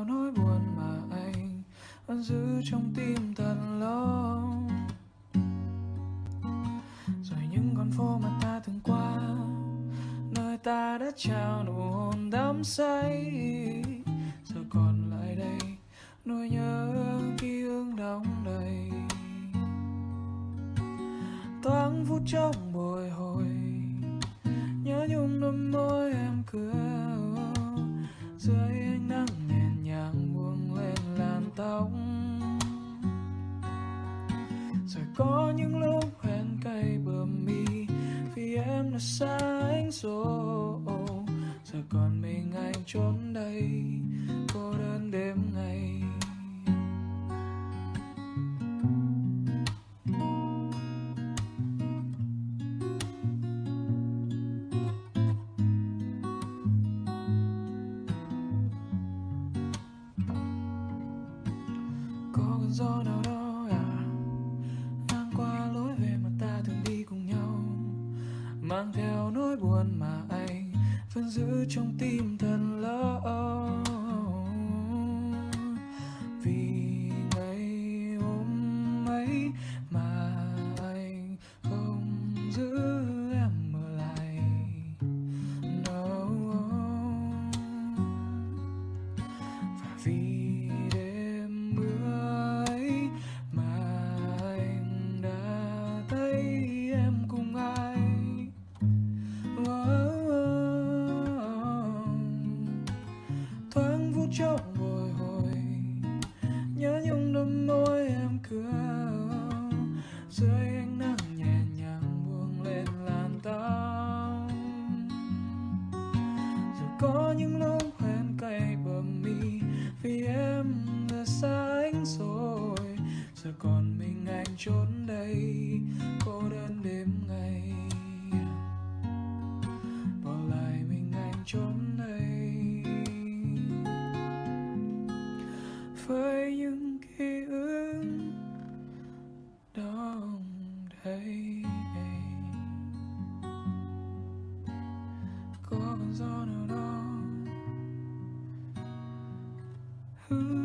bao nỗi buồn mà anh vẫn giữ trong tim thật lâu? Rồi những con phố mà ta từng qua, nơi ta đã trao nụ hôn đắm say. Giờ còn lại đây, nỗi nhớ ký ức đóng đầy. Thoáng phút trong bồi hồi có những lúc hoen cay bờ mi, vì em đã xa anh rồi giờ còn mình anh trốn đây, cô đơn đêm ngày. Có cơn gió nào đó mang theo nỗi buồn mà anh vẫn giữ trong tim thần lỡ vì ngày hôm ấy mà anh không giữ em ở lại, no. Và vì trong bồi hồi. Nhớ nhung đôi môi em cười, dưới ánh nắng nhẹ nhàng buông lên làn tóc. Rồi có những lúc hẹn cay bờ mi vì em đã xa anh rồi. Giờ còn mình anh trốn đây, cô đơn đêm ngày. Bỏ lại mình anh trốn on and on. Ooh.